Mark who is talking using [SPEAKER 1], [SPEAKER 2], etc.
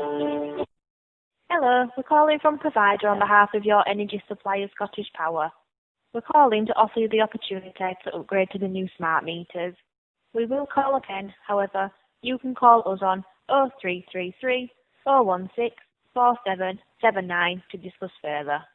[SPEAKER 1] Hello, we're calling from provider on behalf of your energy supplier, Scottish Power. We're calling to offer you the opportunity to upgrade to the new smart meters. We will call again, however, you can call us on 0333 416 4779 to discuss further.